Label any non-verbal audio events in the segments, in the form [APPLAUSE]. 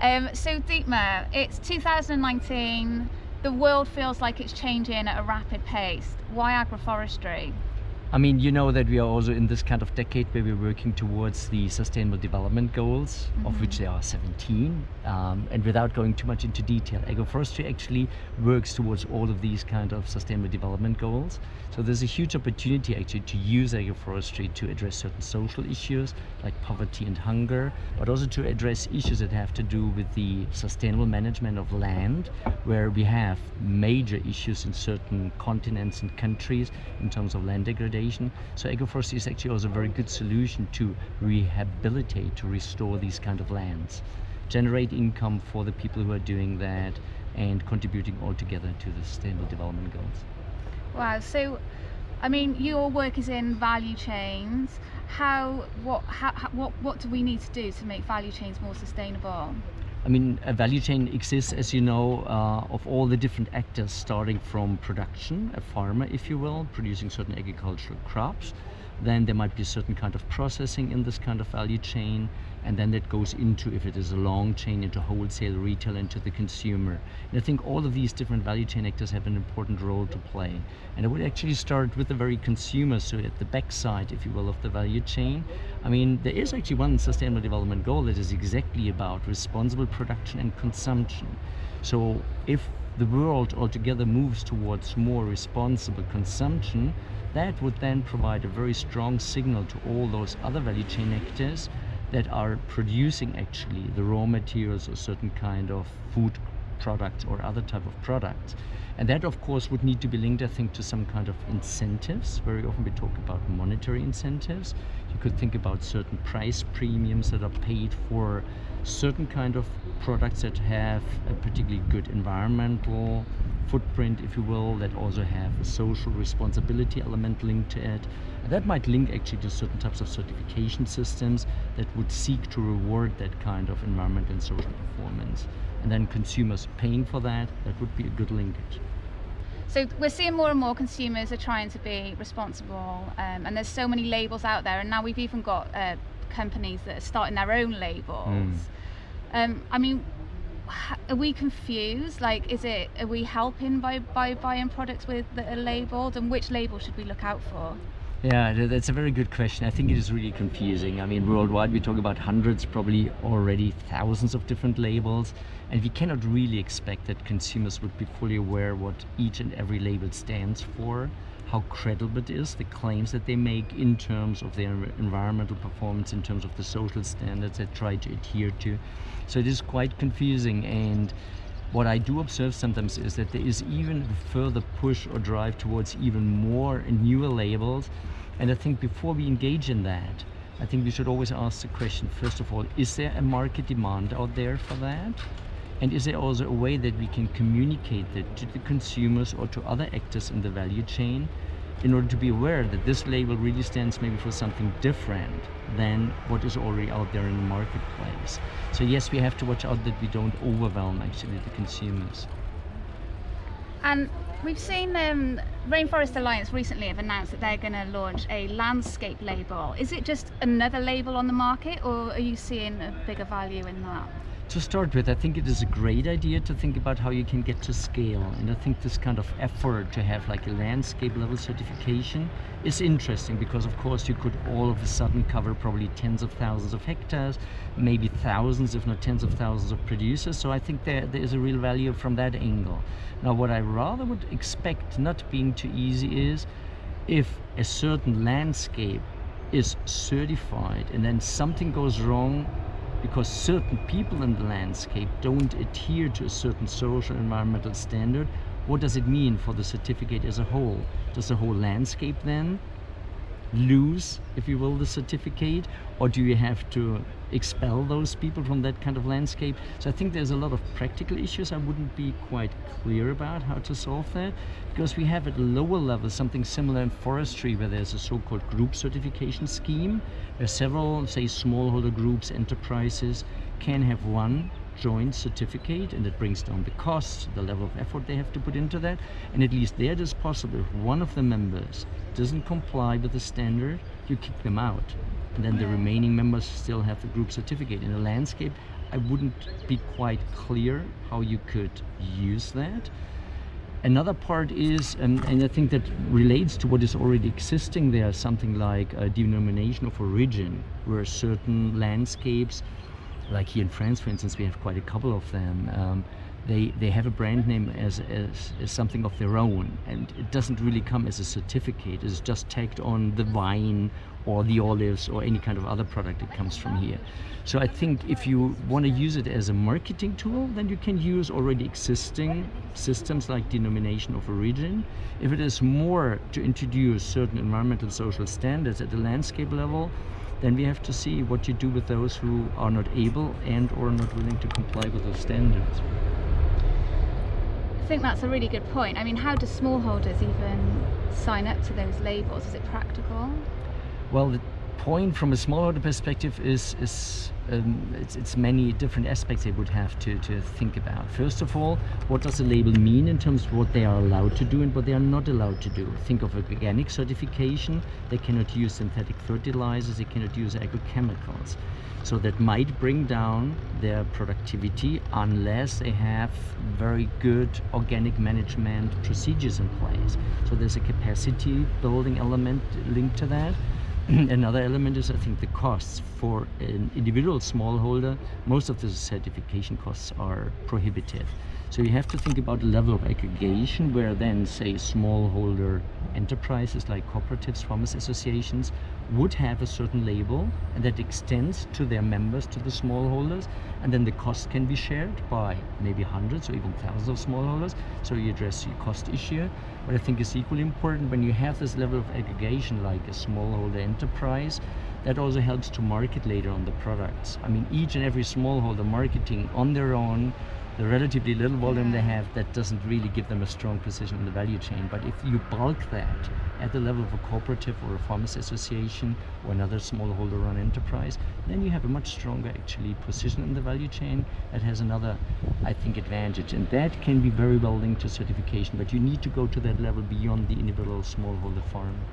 Um, so Dietmar, it's 2019. The world feels like it's changing at a rapid pace. Why agroforestry? I mean, you know that we are also in this kind of decade where we're working towards the Sustainable Development Goals, mm -hmm. of which there are 17. Um, and without going too much into detail, agroforestry actually works towards all of these kind of Sustainable Development Goals. So there's a huge opportunity actually to use agroforestry to address certain social issues like poverty and hunger, but also to address issues that have to do with the sustainable management of land, where we have major issues in certain continents and countries in terms of land degradation so agroforestry is actually also a very good solution to rehabilitate, to restore these kind of lands, generate income for the people who are doing that and contributing altogether to the sustainable development goals. Wow, so I mean, your work is in value chains. How, what, how, what, what do we need to do to make value chains more sustainable? I mean, a value chain exists, as you know, uh, of all the different actors, starting from production, a farmer, if you will, producing certain agricultural crops, then there might be a certain kind of processing in this kind of value chain and then that goes into if it is a long chain into wholesale retail into the consumer. And i think all of these different value chain actors have an important role to play. And it would actually start with the very consumer so at the backside if you will of the value chain. I mean there is actually one sustainable development goal that is exactly about responsible production and consumption. So if the world altogether moves towards more responsible consumption that would then provide a very strong signal to all those other value chain actors that are producing actually the raw materials or certain kind of food products or other type of products. And that of course would need to be linked I think to some kind of incentives. Very often we talk about monetary incentives. You could think about certain price premiums that are paid for certain kind of products that have a particularly good environmental footprint, if you will, that also have a social responsibility element linked to it. And that might link actually to certain types of certification systems that would seek to reward that kind of environmental and social performance. And then consumers paying for that, that would be a good linkage. So we're seeing more and more consumers are trying to be responsible um, and there's so many labels out there and now we've even got uh, companies that are starting their own labels. Mm. Um, I mean, are we confused? Like, is it, are we helping by, by buying products with that are labeled and which label should we look out for? Yeah, that's a very good question. I think it is really confusing. I mean, worldwide we talk about hundreds, probably already thousands of different labels, and we cannot really expect that consumers would be fully aware what each and every label stands for how credible it is, the claims that they make in terms of their environmental performance, in terms of the social standards they try to adhere to. So it is quite confusing and what I do observe sometimes is that there is even further push or drive towards even more newer labels. And I think before we engage in that, I think we should always ask the question, first of all, is there a market demand out there for that? And is there also a way that we can communicate that to the consumers or to other actors in the value chain in order to be aware that this label really stands maybe for something different than what is already out there in the marketplace. So yes, we have to watch out that we don't overwhelm actually the consumers. And we've seen um, Rainforest Alliance recently have announced that they're going to launch a landscape label. Is it just another label on the market or are you seeing a bigger value in that? To start with, I think it is a great idea to think about how you can get to scale. And I think this kind of effort to have like a landscape level certification is interesting because of course you could all of a sudden cover probably tens of thousands of hectares, maybe thousands if not tens of thousands of producers. So I think there, there is a real value from that angle. Now what I rather would expect not being too easy is if a certain landscape is certified and then something goes wrong because certain people in the landscape don't adhere to a certain social environmental standard, what does it mean for the certificate as a whole? Does the whole landscape then lose, if you will, the certificate? Or do you have to expel those people from that kind of landscape? So I think there's a lot of practical issues I wouldn't be quite clear about how to solve that because we have at lower level something similar in forestry where there's a so-called group certification scheme where several, say, smallholder groups, enterprises can have one joint certificate and it brings down the cost, the level of effort they have to put into that. And at least there it is possible if one of the members doesn't comply with the standard, you kick them out. And then the remaining members still have the group certificate. In a landscape, I wouldn't be quite clear how you could use that. Another part is, and, and I think that relates to what is already existing there, something like a denomination of origin, where certain landscapes, like here in France, for instance, we have quite a couple of them. Um, they, they have a brand name as, as, as, something of their own and it doesn't really come as a certificate. It's just tagged on the wine or the olives or any kind of other product that comes from here. So I think if you want to use it as a marketing tool then you can use already existing systems like denomination of origin. If it is more to introduce certain environmental social standards at the landscape level then we have to see what you do with those who are not able and or not willing to comply with those standards I think that's a really good point. I mean, how do smallholders even sign up to those labels? Is it practical? Well, the point from a smallholder perspective is is um, it's, it's many different aspects they would have to, to think about. First of all, what does a label mean in terms of what they are allowed to do and what they are not allowed to do? Think of organic certification. They cannot use synthetic fertilizers. They cannot use agrochemicals. So that might bring down their productivity unless they have very good organic management procedures in place. So there's a capacity building element linked to that. [CLEARS THROAT] Another element is, I think, the costs for an individual smallholder. Most of the certification costs are prohibitive. So you have to think about the level of aggregation where then, say, smallholder enterprises like cooperatives, farmers associations would have a certain label and that extends to their members, to the smallholders, and then the cost can be shared by maybe hundreds or even thousands of smallholders. So you address the cost issue. But I think is equally important when you have this level of aggregation like a smallholder enterprise, that also helps to market later on the products. I mean, each and every smallholder marketing on their own the relatively little volume they have, that doesn't really give them a strong position in the value chain. But if you bulk that at the level of a cooperative or a farmers association or another smallholder run enterprise, then you have a much stronger actually position in the value chain that has another, I think, advantage. And that can be very well linked to certification, but you need to go to that level beyond the individual smallholder farm.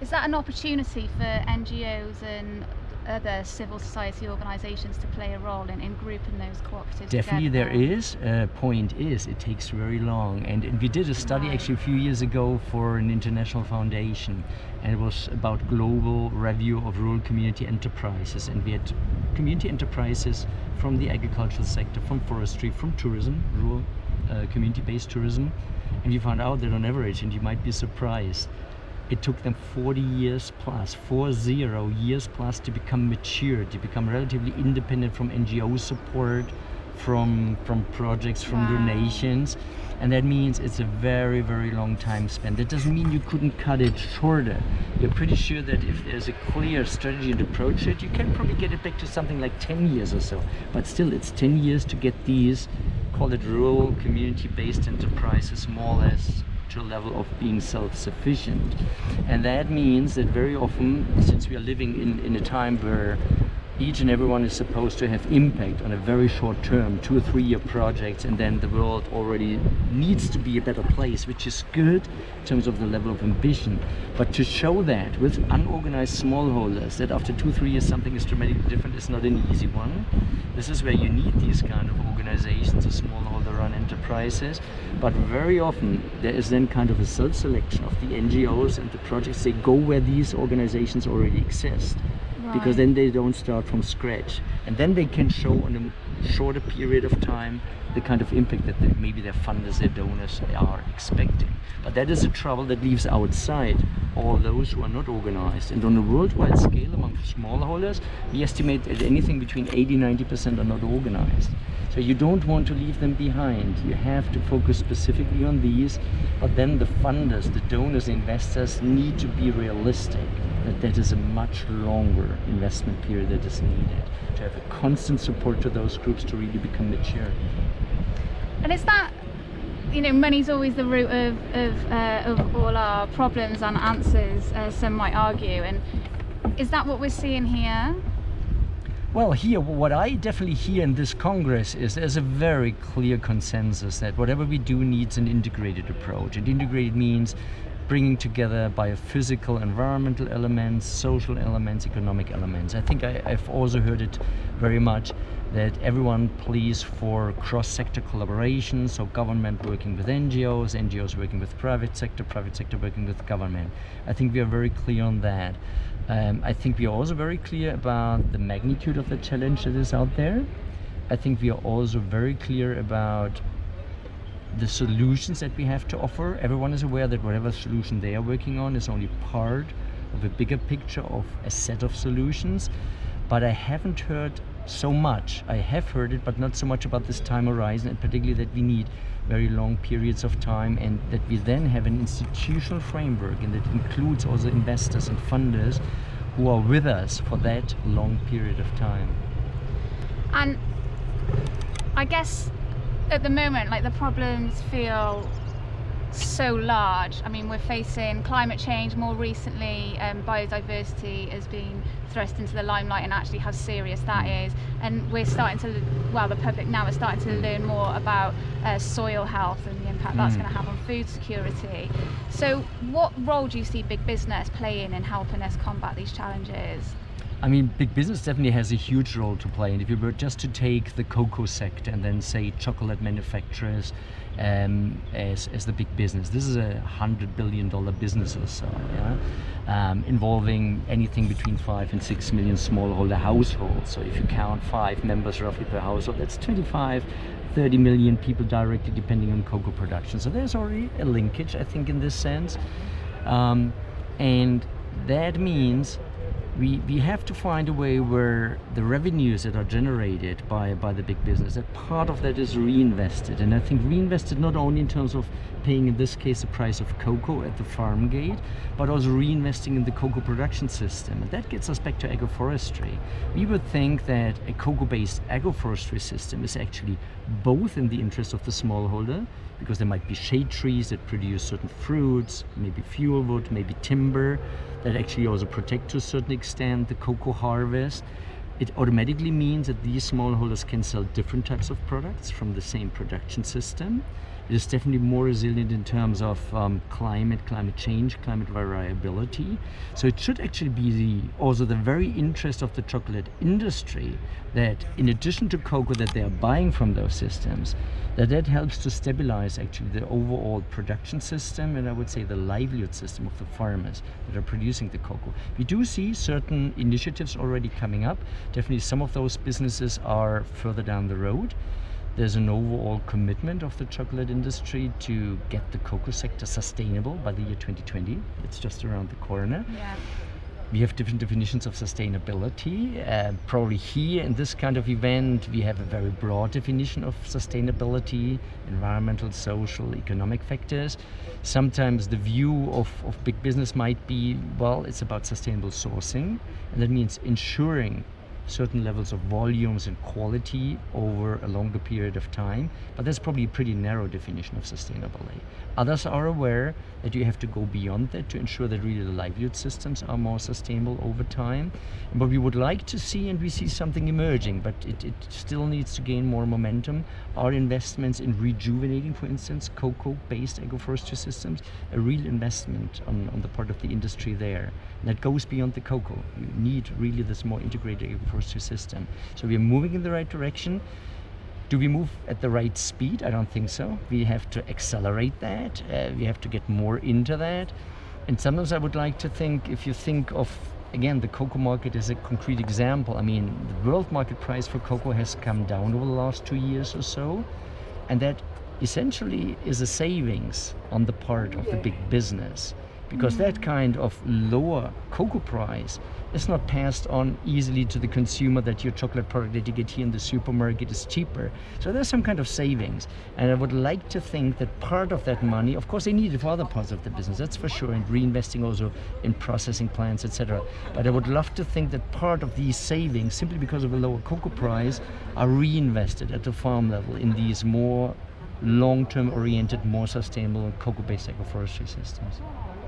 Is that an opportunity for NGOs and other civil society organisations to play a role in, in grouping those cooperatives Definitely together? there is. Uh, point is, it takes very long. And, and we did a study right. actually a few years ago for an international foundation. And it was about global review of rural community enterprises. And we had community enterprises from the agricultural sector, from forestry, from tourism, rural uh, community-based tourism. And we found out that on average, and you might be surprised, it took them 40 years plus, four zero years plus to become mature, to become relatively independent from NGO support, from from projects, from wow. donations. And that means it's a very, very long time spent. That doesn't mean you couldn't cut it shorter. You're pretty sure that if there's a clear strategy and approach it, you can probably get it back to something like 10 years or so. But still, it's 10 years to get these, call it rural community-based enterprises, more or less level of being self-sufficient. And that means that very often, since we are living in, in a time where each and everyone is supposed to have impact on a very short term, two or three year projects, and then the world already needs to be a better place, which is good in terms of the level of ambition. But to show that with unorganized smallholders, that after two, three years something is dramatically different is not an easy one. This is where you need these kind of organizations, the smallholder run enterprises. But very often there is then kind of a self-selection of the NGOs and the projects. They go where these organizations already exist because then they don't start from scratch and then they can show on a shorter period of time the kind of impact that they, maybe their funders, their donors are expecting. But that is a trouble that leaves outside all those who are not organized. And on a worldwide scale among smallholders, we estimate that anything between 80-90% are not organized. So you don't want to leave them behind. You have to focus specifically on these, but then the funders, the donors, the investors need to be realistic that that is a much longer investment period that is needed to have a constant support to those groups to really become mature. And is that, you know, money's always the root of, of, uh, of all our problems and answers, uh, some might argue, and is that what we're seeing here? Well, here, what I definitely hear in this Congress is there's a very clear consensus that whatever we do needs an integrated approach. And integrated means bringing together biophysical, environmental elements, social elements, economic elements. I think I, have also heard it very much that everyone pleads for cross-sector collaboration, so government working with NGOs, NGOs working with private sector, private sector working with government. I think we are very clear on that. Um, I think we are also very clear about the magnitude of the challenge that is out there. I think we are also very clear about the solutions that we have to offer. Everyone is aware that whatever solution they are working on is only part of a bigger picture of a set of solutions. But I haven't heard so much. I have heard it, but not so much about this time horizon, and particularly that we need very long periods of time and that we then have an institutional framework and that includes also investors and funders who are with us for that long period of time. And I guess at the moment, like the problems feel so large. I mean, we're facing climate change more recently. Um, biodiversity has been thrust into the limelight and actually how serious that mm. And we're starting to, well, the public now is starting to learn more about uh, soil health and the impact mm. that's going to have on food security. So, what role do you see big business playing in helping us combat these challenges? I mean, big business definitely has a huge role to play. And if you were just to take the cocoa sector and then say chocolate manufacturers um, as, as the big business, this is a hundred billion dollar business or so, yeah? Um, involving anything between five and six million smallholder households. So if you count five members roughly per household, that's 25, 30 million people directly depending on cocoa production. So there's already a linkage, I think, in this sense. Um, and that means we, we have to find a way where the revenues that are generated by, by the big business, that part of that is reinvested. And I think reinvested not only in terms of paying, in this case, the price of cocoa at the farm gate, but also reinvesting in the cocoa production system. And that gets us back to agroforestry. We would think that a cocoa-based agroforestry system is actually both in the interest of the smallholder, because there might be shade trees that produce certain fruits, maybe fuel wood, maybe timber, that actually also protect to a certain extent the cocoa harvest. It automatically means that these smallholders can sell different types of products from the same production system. Is definitely more resilient in terms of um, climate, climate change, climate variability. So it should actually be the, also the very interest of the chocolate industry that in addition to cocoa that they are buying from those systems, that that helps to stabilize actually the overall production system and I would say the livelihood system of the farmers that are producing the cocoa. We do see certain initiatives already coming up. Definitely some of those businesses are further down the road. There's an overall commitment of the chocolate industry to get the cocoa sector sustainable by the year 2020. It's just around the corner. Yeah. We have different definitions of sustainability. Uh, probably here in this kind of event, we have a very broad definition of sustainability, environmental, social, economic factors. Sometimes the view of, of big business might be, well, it's about sustainable sourcing, and that means ensuring certain levels of volumes and quality over a longer period of time. But that's probably a pretty narrow definition of sustainability. Others are aware that you have to go beyond that to ensure that really the livelihood systems are more sustainable over time. And what we would like to see, and we see something emerging, but it, it still needs to gain more momentum, are investments in rejuvenating, for instance, cocoa-based agroforestry systems, a real investment on, on the part of the industry there. And that goes beyond the cocoa. You need really this more integrated agroforestry system. So we are moving in the right direction. Do we move at the right speed? I don't think so. We have to accelerate that. Uh, we have to get more into that. And sometimes I would like to think, if you think of, again, the cocoa market is a concrete example. I mean, the world market price for cocoa has come down over the last two years or so. And that essentially is a savings on the part of the big business because mm. that kind of lower cocoa price is not passed on easily to the consumer that your chocolate product that you get here in the supermarket is cheaper. So there's some kind of savings. And I would like to think that part of that money, of course they need it for other parts of the business, that's for sure, and reinvesting also in processing plants, etc. But I would love to think that part of these savings, simply because of a lower cocoa price, are reinvested at the farm level in these more long-term oriented, more sustainable cocoa-based agroforestry systems.